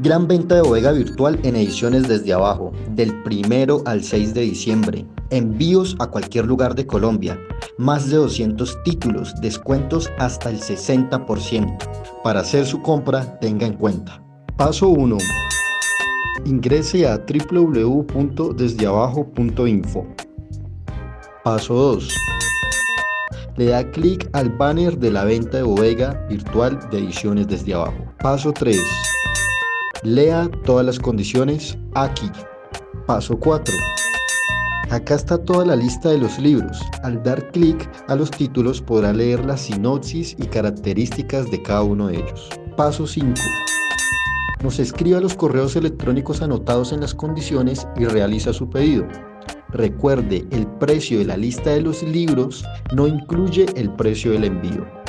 Gran venta de bodega virtual en ediciones desde abajo, del primero al 6 de diciembre. Envíos a cualquier lugar de Colombia. Más de 200 títulos, descuentos hasta el 60%. Para hacer su compra, tenga en cuenta. Paso 1. Ingrese a www.desdeabajo.info. Paso 2. Le da clic al banner de la venta de bodega virtual de ediciones desde abajo. Paso 3 Lea todas las condiciones aquí. Paso 4. Acá está toda la lista de los libros. Al dar clic a los títulos podrá leer la sinopsis y características de cada uno de ellos. Paso 5. Nos escriba los correos electrónicos anotados en las condiciones y realiza su pedido. Recuerde, el precio de la lista de los libros no incluye el precio del envío.